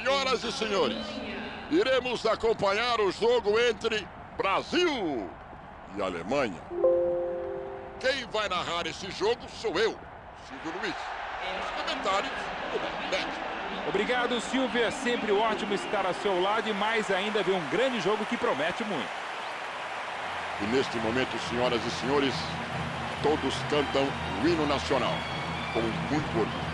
Senhoras e senhores, iremos acompanhar o jogo entre Brasil e Alemanha. Quem vai narrar esse jogo sou eu, Silvio Luiz. Os comentários do Marcos Obrigado, Silvio. É sempre ótimo estar ao seu lado e mais ainda ver um grande jogo que promete muito. E neste momento, senhoras e senhores, todos cantam o hino nacional com muito orgulho.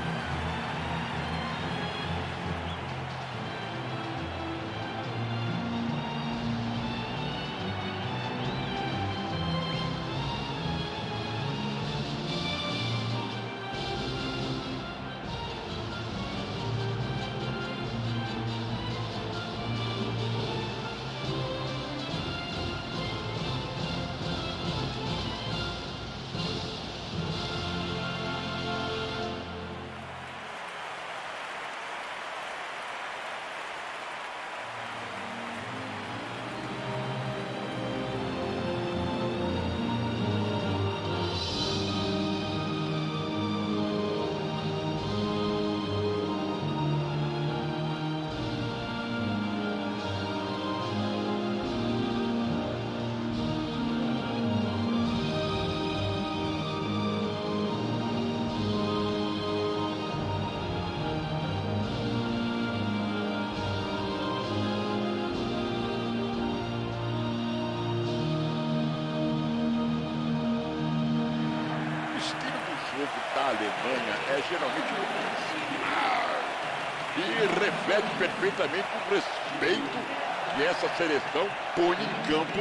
Da Alemanha é geralmente e reflete perfeitamente o respeito que essa seleção põe em campo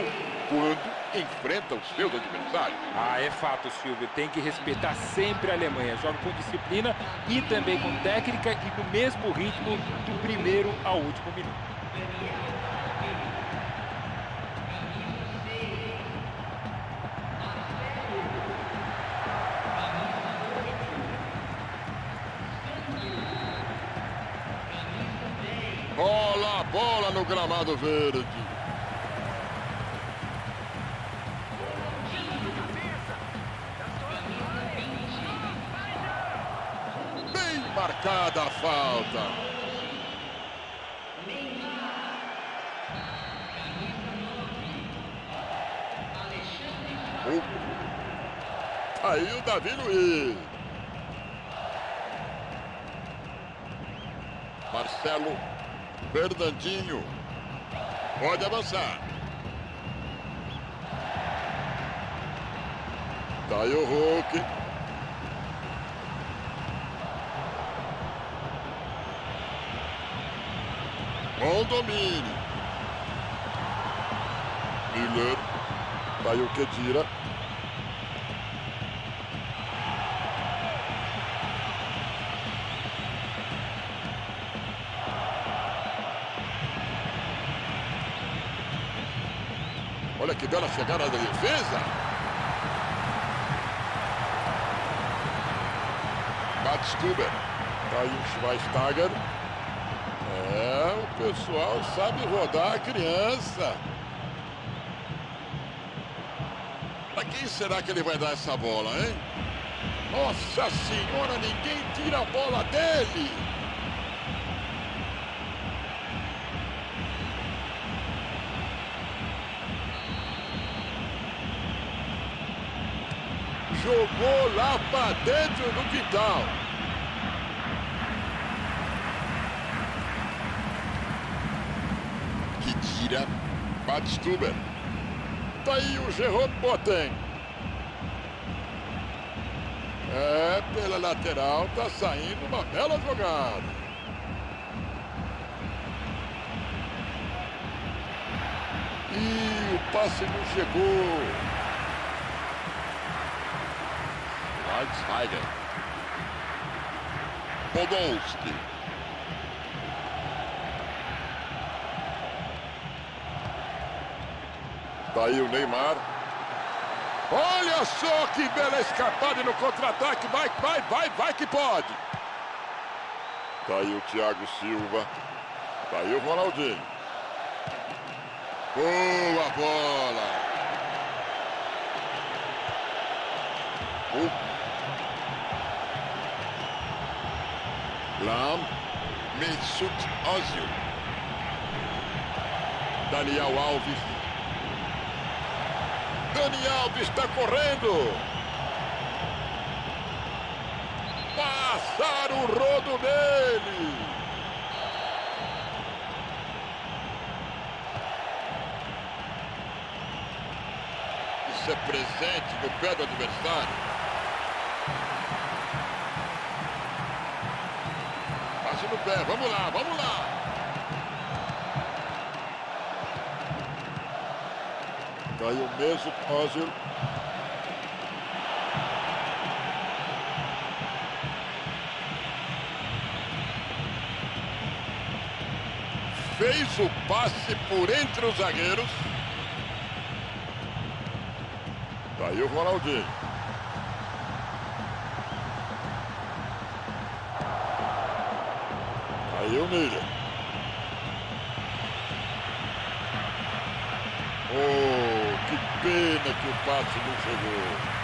quando enfrenta os seus adversários. Ah, é fato, Silvio. Tem que respeitar sempre a Alemanha. Joga com disciplina e também com técnica e no mesmo ritmo do primeiro ao último minuto. Bola, bola no gramado verde. Bem marcada a falta. Aí o Davi Luiz. Fernandinho. Pode avançar. Tá aí o Hulk. Bom domínio. Miller. Tá aí o Kedira. Olha bela chegada da defesa. Batstuber. Tá aí o Schweinsteiger. É, o pessoal sabe rodar a criança. Pra quem será que ele vai dar essa bola, hein? Nossa senhora, ninguém tira a bola dele. Jogou lá para dentro do quintal. Que tira Batstuber. Tá aí o Gerard Boateng. É, pela lateral tá saindo uma bela jogada. E o passe não chegou. Schweinsteiger. Podolski. Daí o Neymar. Olha só que bela escapada no contra-ataque. Vai, vai, vai, vai que pode. Tá aí o Thiago Silva. Tá aí o Ronaldinho. Boa bola. O Lam. Mesut Ozil. Daniel Alves. Daniel Alves está correndo. Passaram o rodo nele. Isso é presente no pé do adversário. Pé, vamos lá, vamos lá. Caiu mesmo, Ozil. Fez o passe por entre os zagueiros. Daí o Ronaldinho. Miller. Oh, que pena que o passe não chegou.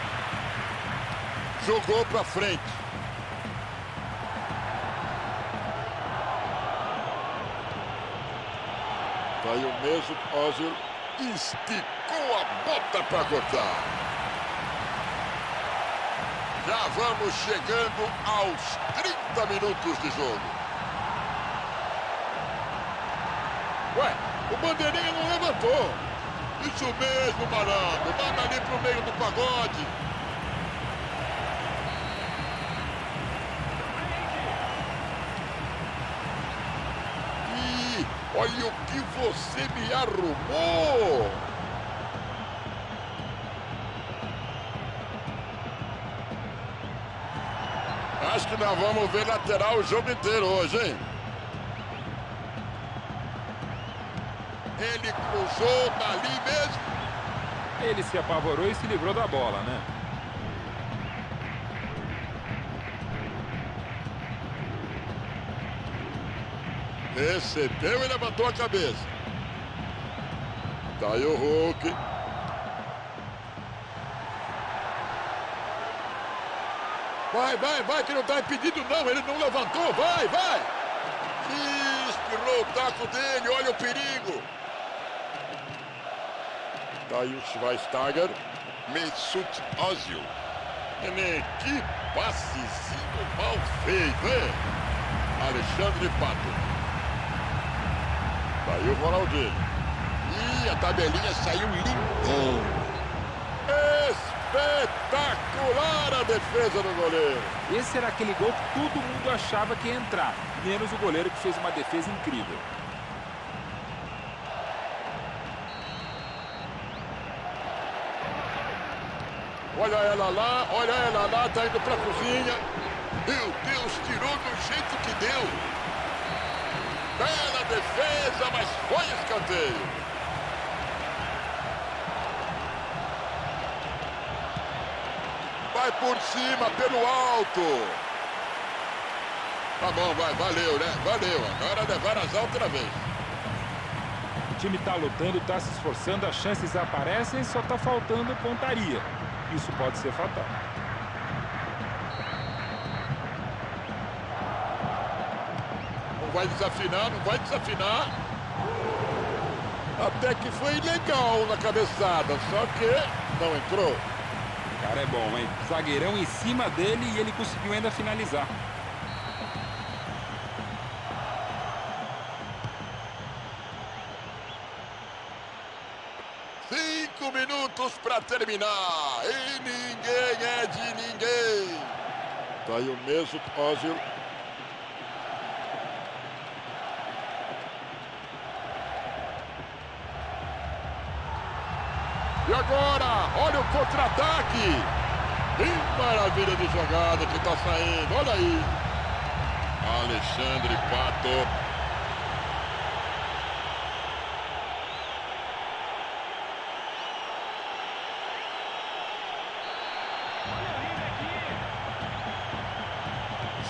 Jogou pra frente. Tá aí o mesmo Ozil esticou a bota para cortar. Já vamos chegando aos 30 minutos de jogo. O bandeirinha não levantou. Isso mesmo, malandro. Manda ali pro meio do pagode. Ih, olha o que você me arrumou. Acho que nós vamos ver lateral o jogo inteiro hoje, hein? Cruzou dali mesmo. Ele se apavorou e se livrou da bola, né? Recebeu e levantou a cabeça. Tá aí o Hulk. Vai, vai, vai, que não tá impedido não. Ele não levantou. Vai, vai. Espirrou o taco dele. Olha o perigo. Tá aí o Schweinsteiger. Mesut Ozil. Neném, que passezinho mal feito, hein? Alexandre Pato. Tá aí o Ronaldinho. Ih, a tabelinha saiu limpão. Espetacular a defesa do goleiro. Esse era aquele gol que todo mundo achava que ia entrar, menos o goleiro que fez uma defesa incrível. Olha ela lá, olha ela lá, tá indo pra cozinha. Meu Deus, tirou do jeito que deu. Bela defesa, mas foi escanteio. Vai por cima, pelo alto. Tá bom, vai, valeu, né? Valeu. Agora levar as outra vez. O time tá lutando, tá se esforçando, as chances aparecem, só tá faltando pontaria. Isso pode ser fatal. Não vai desafinar, não vai desafinar. Até que foi legal na cabeçada, só que não entrou. O cara é bom, hein? Zagueirão em cima dele e ele conseguiu ainda finalizar. Cinco minutos para terminar. E ninguém é de ninguém. Tá aí o mesmo Ozil. E agora, olha o contra-ataque. Que maravilha de jogada que tá saindo. Olha aí. Alexandre Pato.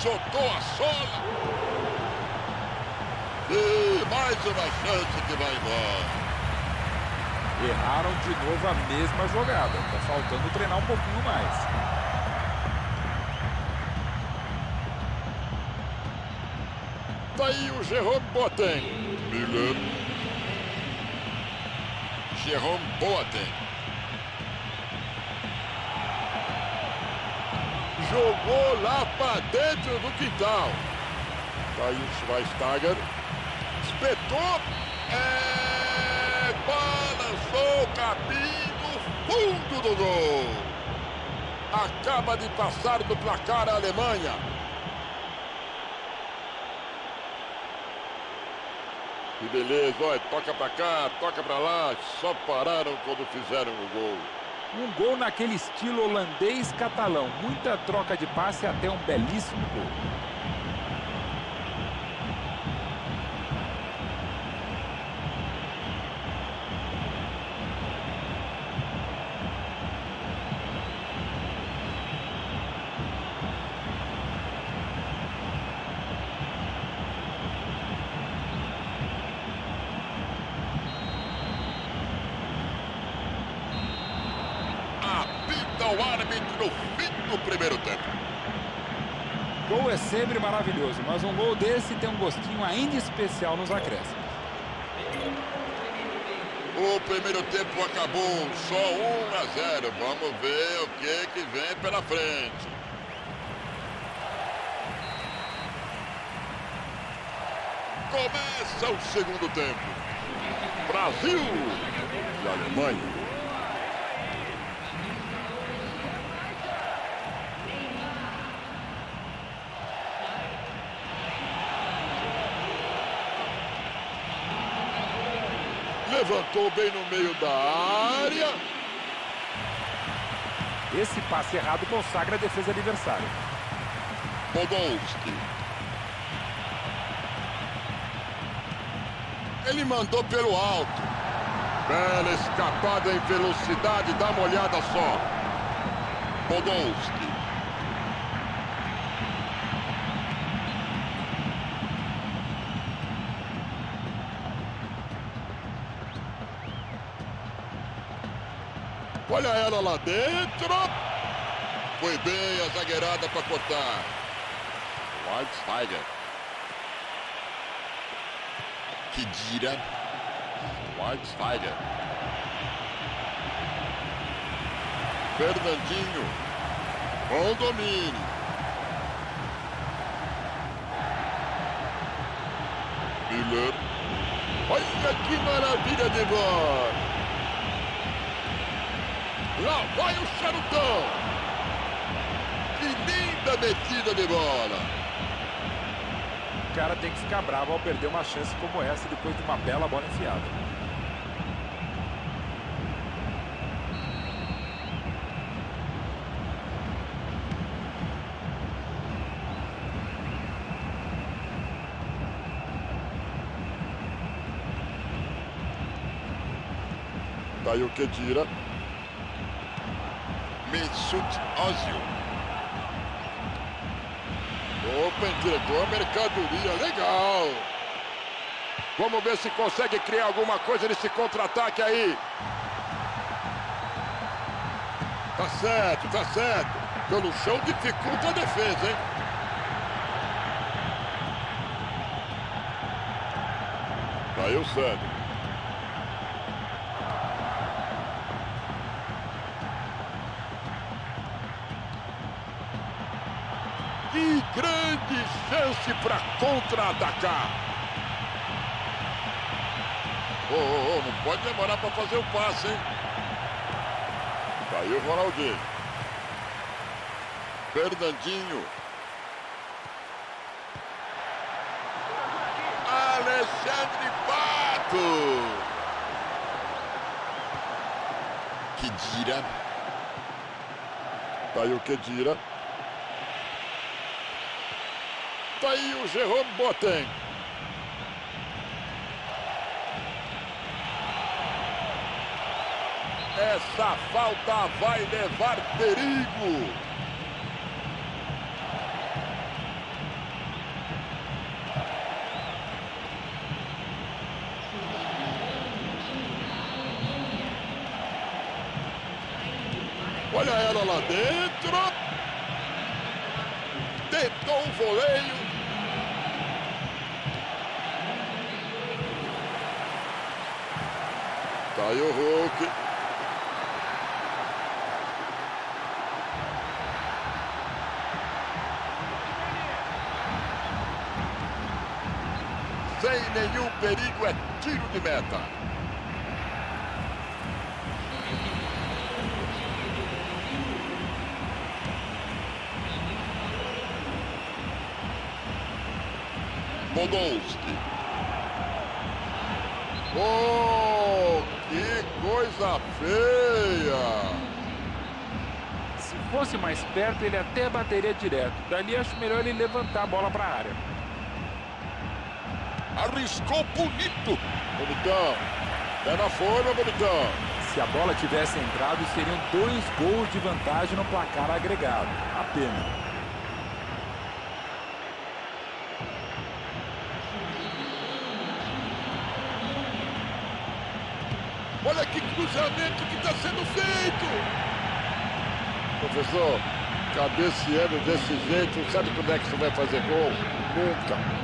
Soltou a sola. E mais uma chance que vai embora. Erraram de novo a mesma jogada. Tá faltando treinar um pouquinho mais. Tá aí o Jerome Boateng. Miller. Jerome Boateng. Jogou lá para dentro do quintal. Tá aí o Schweinsteiger. Espetou. É... Balançou o capim no fundo do gol. Acaba de passar do placar a Alemanha. Que beleza, olha, toca pra cá, toca pra lá, só pararam quando fizeram o gol. Um gol naquele estilo holandês-catalão, muita troca de passe até um belíssimo gol. O árbitro no fim do primeiro tempo. Gol é sempre maravilhoso, mas um gol desse tem um gostinho ainda especial nos acréscimos. O primeiro tempo acabou só 1 a 0. Vamos ver o que, que vem pela frente. Começa o segundo tempo. Brasil e Alemanha. Levantou bem no meio da área. Esse passe errado consagra a defesa adversária. Podolski. Ele mandou pelo alto. Bela escapada em velocidade, dá uma olhada só. Podolski. Olha ela lá dentro. Foi bem a zagueirada para cortar. Wildsteiger. Kedira. Wildsteiger. Fernandinho. Bom domínio. Miller. Olha que maravilha de bola. Lá vai o charutão. Que linda metida de bola. O cara tem que ficar bravo ao perder uma chance como essa depois de uma bela bola enfiada. Daí o que tira. Mesut Ozil. Opa, entregou a mercadoria, legal. Vamos ver se consegue criar alguma coisa nesse contra-ataque aí. Tá certo, tá certo. Pelo chão dificulta a defesa, hein? Caiu certo. Que grande chance para contra-atacar. Oh, oh, oh, não pode demorar para fazer o passe, hein? Caiu o Ronaldinho. Fernandinho. Alexandre Pato. Kedira. Tá aí o Kedira. Tá aí o Jerome Boateng. Essa falta vai levar perigo. Olha ela lá dentro. Tentou o voleio. Aí o Hulk. Sem nenhum perigo, é tiro de meta. Podolski. Oh, coisa feia! Se fosse mais perto, ele até bateria direto. Dali acho melhor ele levantar a bola para a área. Arriscou bonito. Bonitão. Pé na forma, bonitão. Se a bola tivesse entrado, seriam dois gols de vantagem no placar agregado. Apenas. Olha que cruzamento que está sendo feito. Professor, cabeceando desse jeito, sabe quando é que você vai fazer gol? Nunca.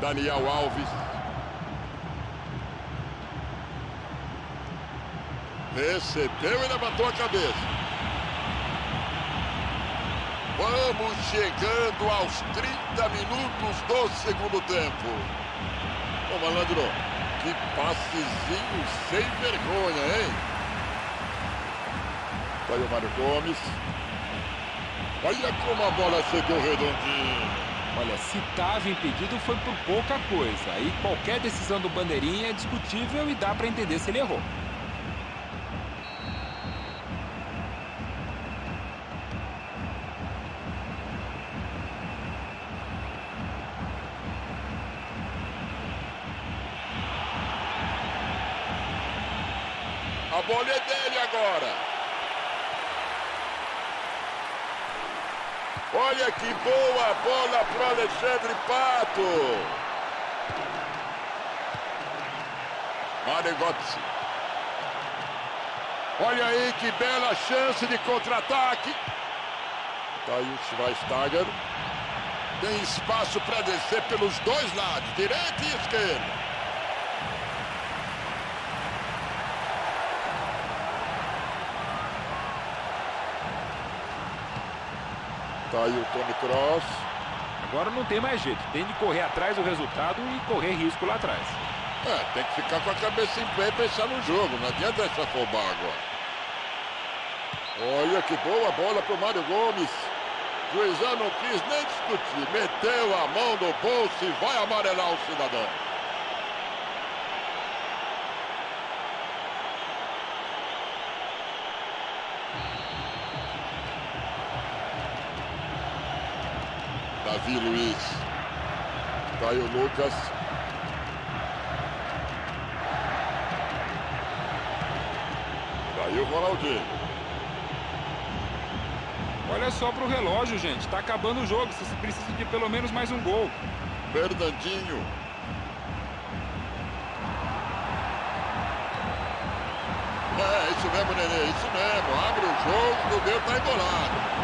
Daniel Alves. Recebeu e levantou a cabeça. Vamos chegando aos 30 minutos do segundo tempo. Ô, malandro, que passezinho sem vergonha, hein? Aí o Mário Gomes. Olha como a bola chegou redondinha. Olha, se estava impedido foi por pouca coisa. Aí qualquer decisão do bandeirinha é discutível e dá para entender se ele errou. Bola é dele agora. Olha que boa bola para Alexandre Pato. Maregotzi. Olha aí que bela chance de contra-ataque. Tá aí o Schweinsteiger. Tem espaço para descer pelos dois lados, direita e esquerda. Aí o Tony Cross. Agora não tem mais jeito. Tem de correr atrás do resultado e correr risco lá atrás. É, tem que ficar com a cabeça em pé e pensar no jogo. Não adianta essa afobar agora. Olha que boa bola pro Mário Gomes. Juizão não quis nem discutir. Meteu a mão no bolso e vai amarelar o cidadão. Davi Luiz. Tá aí o Lucas. Tá aí o Ronaldinho. Olha só pro relógio, gente. Tá acabando o jogo. Você precisa de pelo menos mais um gol. Fernandinho. É, isso mesmo, Nenê. Isso mesmo. Abre o jogo, o meu tá embolado.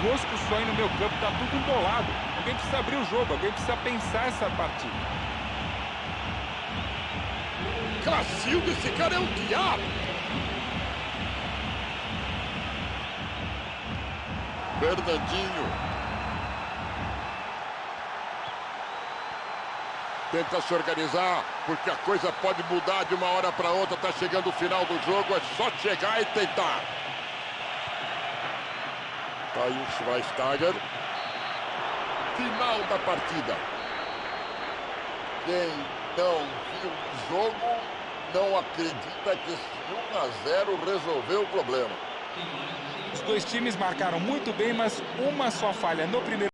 Enrosco só aí no meu campo, tá tudo embolado. Alguém precisa abrir o jogo, alguém precisa pensar essa partida. Cacildo, esse cara é um diabo. Fernandinho. Tenta se organizar, porque a coisa pode mudar de uma hora para outra. Tá chegando o final do jogo, é só chegar e tentar. Aí o Schweinsteiger. Final da partida. Quem não viu o jogo não acredita que esse 1 a 0 resolveu o problema. Os dois times marcaram muito bem, mas uma só falha no primeiro